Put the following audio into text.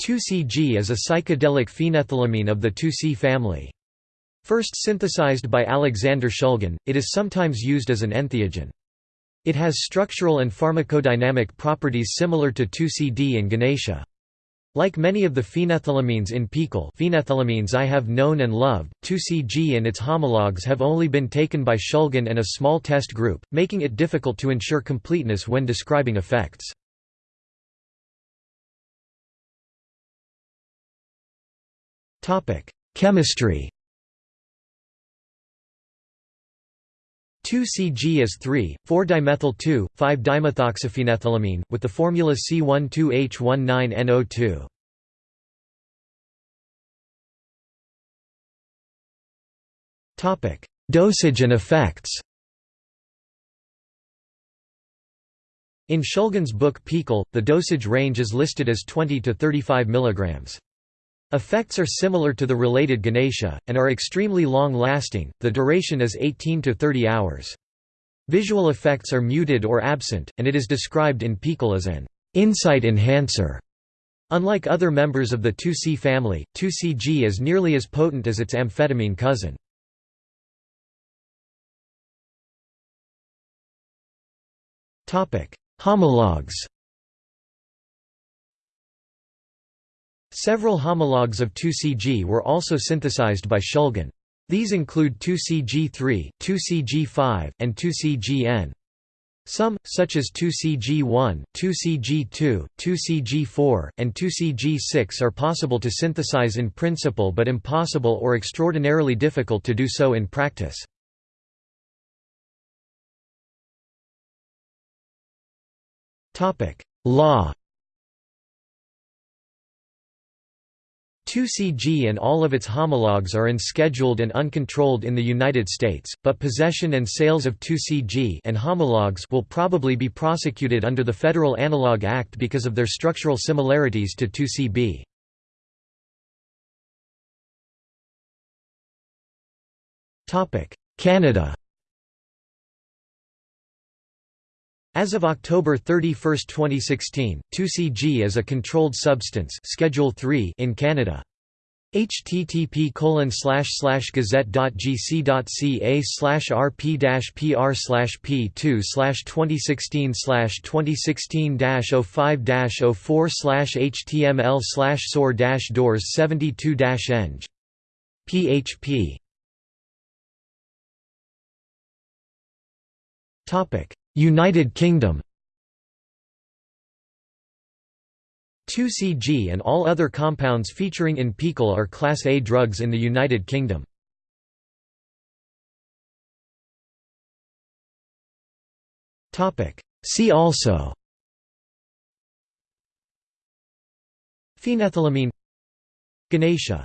2CG is a psychedelic phenethylamine of the 2C family. First synthesized by Alexander Shulgin, it is sometimes used as an entheogen. It has structural and pharmacodynamic properties similar to 2CD and Ganesha. Like many of the phenethylamines in PiHKAL phenethylamines I have known and loved, 2CG and its homologs have only been taken by Shulgin and a small test group, making it difficult to ensure completeness when describing effects. Chemistry 2-CG is 3,4-dimethyl 2,5-dimethoxyphenethylamine, with the formula C12H19NO2. Dosage and effects In Shulgin's book PiHKAL, the dosage range is listed as 20 to 35 mg. Effects are similar to the related Ganesha, and are extremely long-lasting, the duration is 18 to 30 hours. Visual effects are muted or absent, and it is described in PiHKAL as an insight enhancer. Unlike other members of the 2C family, 2CG is nearly as potent as its amphetamine cousin. Homologues Several homologues of 2CG were also synthesized by Shulgin. These include 2CG3, 2CG5, and 2CGN. Some, such as 2CG1, 2CG2, 2CG4, and 2CG6 are possible to synthesize in principle but impossible or extraordinarily difficult to do so in practice. Law 2CG and all of its homologues are unscheduled and uncontrolled in the United States, but possession and sales of 2CG and homologues will probably be prosecuted under the Federal Analog Act because of their structural similarities to 2CB. Canada As of October 31, 2016, 2CG is a controlled substance Schedule 3 in Canada. http slash slash gazette.gc.ca slash rp dash pr slash p2 slash 2016 2016 05 04 slash html slash dash doors 72 eng php topic United Kingdom. 2CG and all other compounds featuring in PiHKAL are Class A drugs in the United Kingdom. See also. Phenethylamine. Ganesha